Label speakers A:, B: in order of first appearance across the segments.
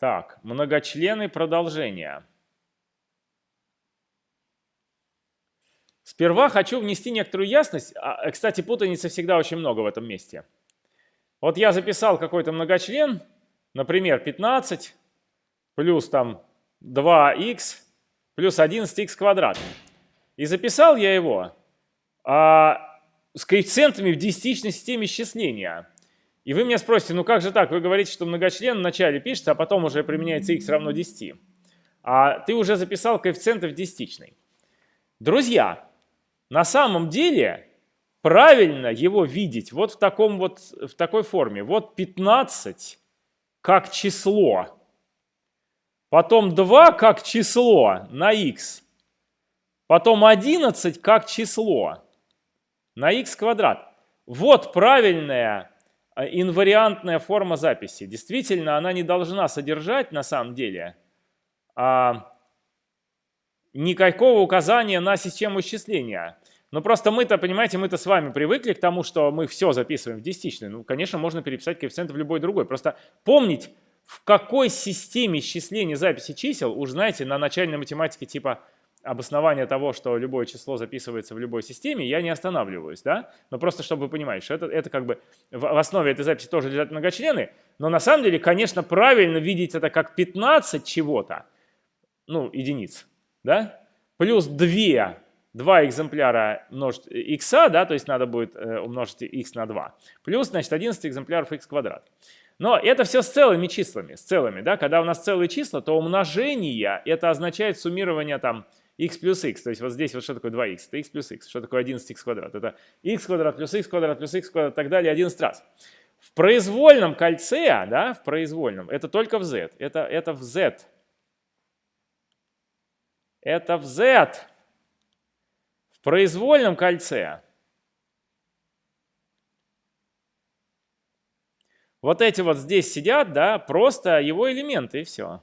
A: Так, многочлены продолжения. Сперва хочу внести некоторую ясность. А, э, кстати, путаницы всегда очень много в этом месте. Вот я записал какой-то многочлен, например, 15 плюс там 2х плюс 11х квадрат. И записал я его а, с коэффициентами в десятичной системе счисления. И вы меня спросите, ну как же так? Вы говорите, что многочлен вначале пишется, а потом уже применяется х равно 10. А ты уже записал коэффициенты в десятичной. Друзья, на самом деле правильно его видеть вот в, таком вот, в такой форме. Вот 15 как число, потом 2 как число на x, потом 11 как число на x квадрат. Вот правильная а, инвариантная форма записи. Действительно, она не должна содержать на самом деле а, никакого указания на систему исчисления. Но просто мы-то, понимаете, мы-то с вами привыкли к тому, что мы все записываем в десятичной. Ну, конечно, можно переписать коэффициент в любой другой. Просто помнить, в какой системе исчисления записи чисел, уж знаете, на начальной математике типа обоснования того, что любое число записывается в любой системе, я не останавливаюсь, да? Но просто чтобы вы понимали, что это, это как бы в, в основе этой записи тоже лежат многочлены, но на самом деле, конечно, правильно видеть это как 15 чего-то, ну, единиц, да? Плюс 2, 2 экземпляра множить x, да, то есть надо будет э, умножить x на 2, плюс, значит, 11 экземпляров x квадрат. Но это все с целыми числами, с целыми, да, когда у нас целые числа, то умножение, это означает суммирование там x плюс x. То есть вот здесь вот что такое 2x? Это x плюс x. Что такое 11x квадрат? Это x квадрат плюс x квадрат плюс x квадрат и так далее 11 раз. В произвольном кольце, да, в произвольном, это только в z. Это, это в z. Это в z. В произвольном кольце. Вот эти вот здесь сидят, да, просто его элементы и все.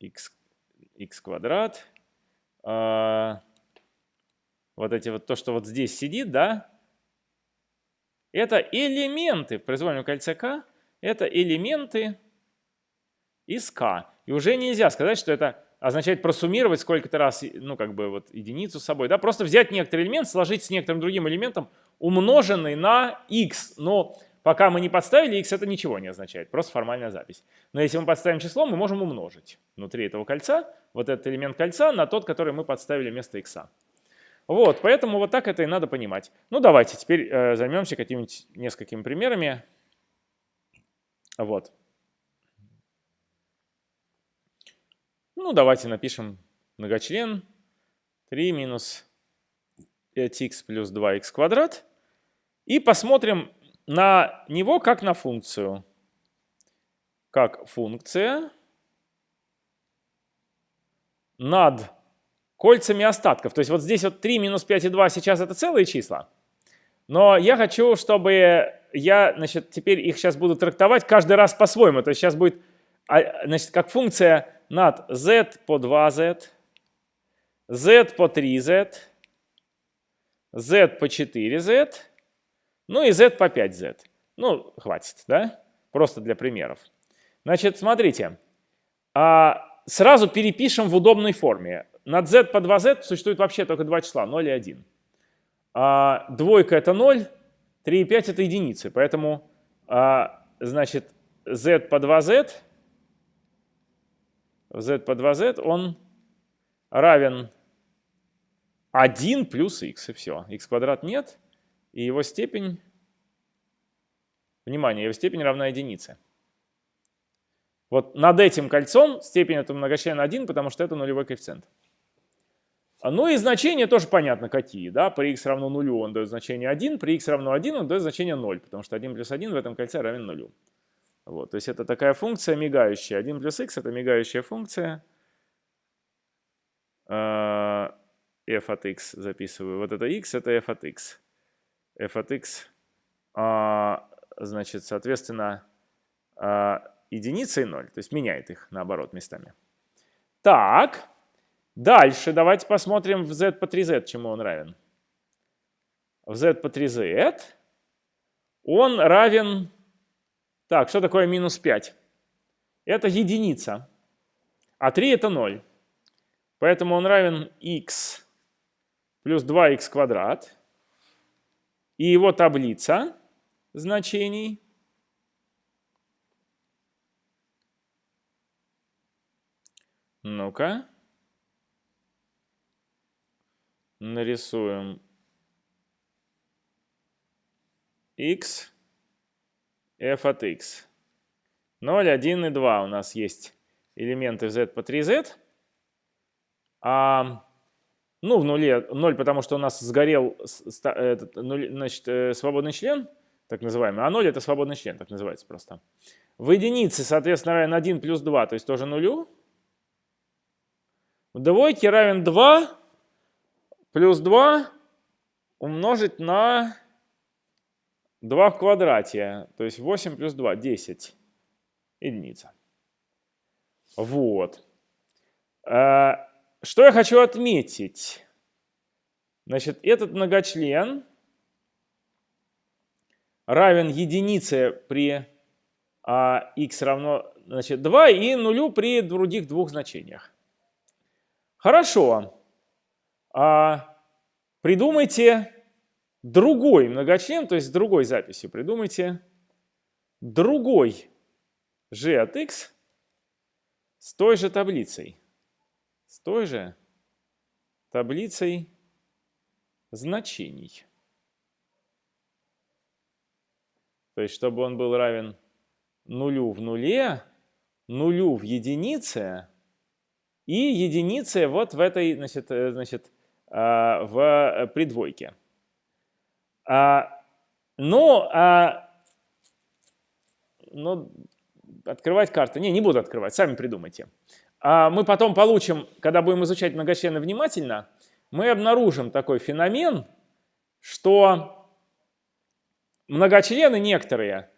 A: x, x квадрат. А, вот эти вот, то, что вот здесь сидит, да, это элементы в произвольном кольце k, это элементы из k. И уже нельзя сказать, что это означает просуммировать сколько-то раз, ну, как бы вот единицу с собой, да, просто взять некоторый элемент, сложить с некоторым другим элементом, умноженный на x, но Пока мы не подставили x, это ничего не означает, просто формальная запись. Но если мы подставим число, мы можем умножить внутри этого кольца вот этот элемент кольца на тот, который мы подставили вместо x. Вот, поэтому вот так это и надо понимать. Ну, давайте теперь э, займемся какими-нибудь несколькими примерами. Вот. Ну, давайте напишем многочлен 3 минус 5х плюс 2х квадрат. И посмотрим, на него как на функцию. Как функция над кольцами остатков. То есть вот здесь вот 3 минус 5 и 2 сейчас это целые числа. Но я хочу, чтобы я, значит, теперь их сейчас буду трактовать каждый раз по-своему. То есть сейчас будет, а, значит, как функция над z по 2z, z по 3z, z по 4z, ну и z по 5z. Ну, хватит, да? Просто для примеров. Значит, смотрите. А, сразу перепишем в удобной форме. Над z по 2z существует вообще только два числа, 0 и 1. А, двойка это 0, 3 и 5 это единицы. Поэтому, а, значит, z по 2z, z по 2z, он равен 1 плюс x, и все. x квадрат нет и его степень, внимание, его степень равна единице. Вот над этим кольцом степень этого многочлена 1, потому что это нулевой коэффициент. Ну и значения тоже понятно какие. Да? При x равно нулю он дает значение 1, при x равно 1 он дает значение 0, потому что 1 плюс 1 в этом кольце равен нулю. Вот, то есть это такая функция мигающая. 1 плюс x это мигающая функция. А, f от x записываю. Вот это x это f от x f от x, а, значит, соответственно, а, единица и 0. То есть меняет их наоборот местами. Так, дальше давайте посмотрим в z по 3z, чему он равен. В z по 3z он равен... Так, что такое минус 5? Это единица, а 3 это 0. Поэтому он равен x плюс 2х квадрат. И его таблица значений Ну-ка. Нарисуем x, f от x. 0, 1 и 2 у нас есть элементы z по 3z. А, ну, в нуле 0, потому что у нас сгорел этот, значит, э, свободный член, так называемый, а 0 это свободный член, так называется просто. В единице, соответственно, равен 1 плюс 2, то есть тоже нулю. В двойке равен 2 плюс 2 умножить на 2 в квадрате, то есть 8 плюс 2, 10 единица. Вот. А, что я хочу отметить? Значит, этот многочлен равен единице при а, x равно значит, 2 и нулю при других двух значениях. Хорошо. А, придумайте другой многочлен, то есть другой записью. Придумайте другой g от x с той же таблицей. С той же таблицей значений. То есть, чтобы он был равен нулю в нуле, нулю в единице и единице вот в этой, значит, э, значит а, в э, придвойке. А, ну, а, ну, открывать карты. Не, не буду открывать, сами придумайте. А мы потом получим, когда будем изучать многочлены внимательно, мы обнаружим такой феномен, что многочлены некоторые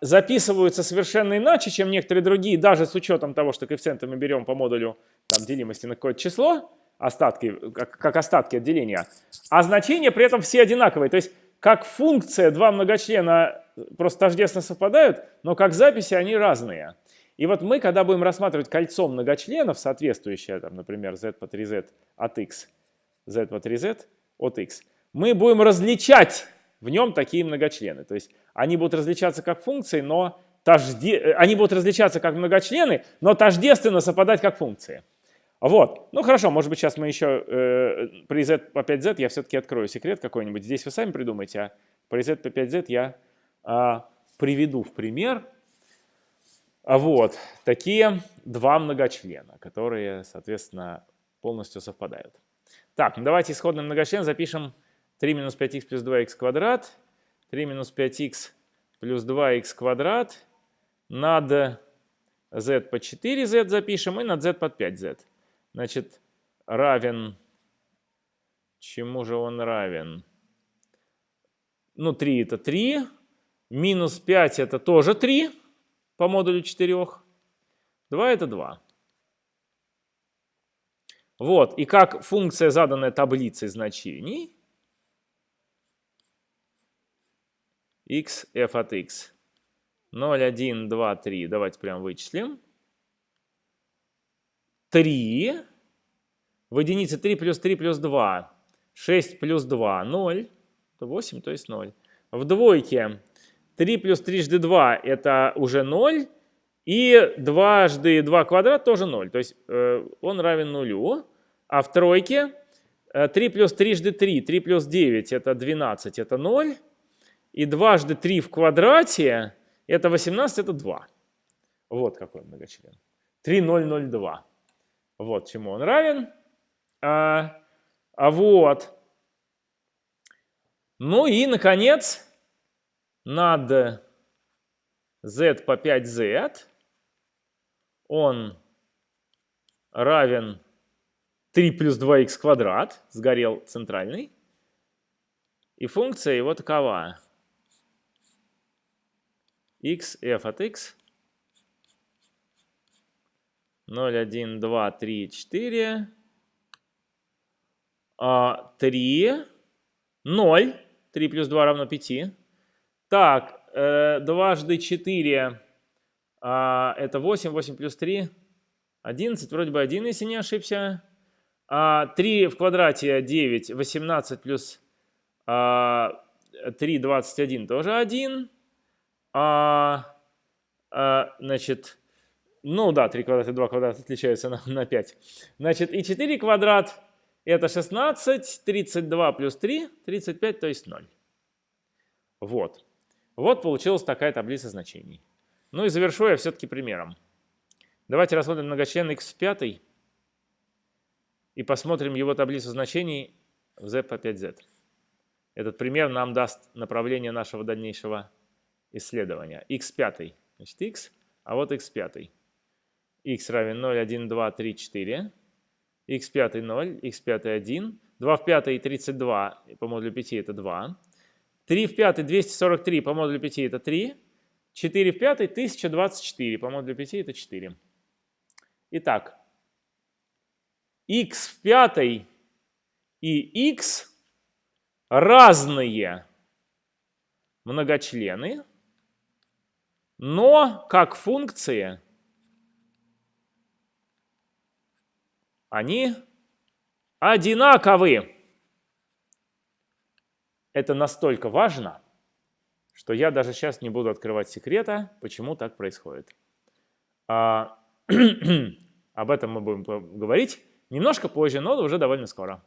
A: записываются совершенно иначе, чем некоторые другие, даже с учетом того, что коэффициенты мы берем по модулю там, делимости на какое-то число, остатки, как, как остатки отделения, а значения при этом все одинаковые. То есть как функция два многочлена просто тождественно совпадают, но как записи они разные. И вот мы, когда будем рассматривать кольцо многочленов, соответствующее, там, например, z по 3z от x, z по 3z от x, мы будем различать в нем такие многочлены. То есть они будут различаться как функции, но тожде... Они будут различаться как многочлены, но тождественно совпадать как функции. Вот. Ну хорошо, может быть сейчас мы еще э, при z по 5z я все-таки открою секрет какой-нибудь. Здесь вы сами придумайте, а при z по 5z я э, приведу в пример. А вот такие два многочлена, которые, соответственно, полностью совпадают. Так, ну давайте исходный многочлен запишем 3 минус 5х плюс 2х квадрат, 3 минус 5х плюс 2х квадрат над z по 4z запишем и над z под 5z. Значит, равен, чему же он равен? Ну, 3 это 3, минус 5 это тоже 3 по модулю 4, 2 это 2. Вот, и как функция, заданная таблицей значений, x f от x. 0, 1, 2, 3. Давайте прям вычислим. 3. В единице 3 плюс 3 плюс 2. 6 плюс 2. 0. 8, то есть 0. В двойке 3 плюс 3 жды 2 это уже 0. И дважды 2 квадрат тоже 0. То есть э, он равен нулю. А в тройке 3 э, плюс 3 жды 3. 3 плюс 9 это 12, это 0. И дважды 3 в квадрате, это 18, это 2. Вот какой многочлен. 3002. Вот чему он равен. А, а вот. Ну и, наконец, над z по 5z он равен 3 плюс 2х квадрат, сгорел центральный. И функция его такова x, f от x. 0, 1, 2, 3, 4. 3, 0. 3 плюс 2 равно 5. Так, э, дважды 4 а, это 8, 8 плюс 3, 11, вроде бы 1, если не ошибся. А, 3 в квадрате 9, 18 плюс а, 3, 21 тоже 1. А, а, значит, ну да, 3 квадрата и 2 квадрата отличаются на, на 5. Значит, и 4 квадрат это 16, 32 плюс 3, 35, то есть 0. Вот. Вот получилась такая таблица значений. Ну и завершу я все-таки примером. Давайте рассмотрим многочлен x в 5 и посмотрим его таблицу значений в z по 5z. Этот пример нам даст направление нашего дальнейшего исследования. x 5, значит x, а вот x 5. X равен 0, 1, 2, 3, 4. x 5 0, x 5 1. 2 в 5 32 по модулю 5 это 2. 3 в 5 243 по модулю 5 это 3. 4 в 5 1024 по модулю 5 это 4. Итак, x в 5 и x разные многочлены, но как функции они одинаковы. Это настолько важно, что я даже сейчас не буду открывать секрета, почему так происходит. А, об этом мы будем говорить немножко позже, но уже довольно скоро.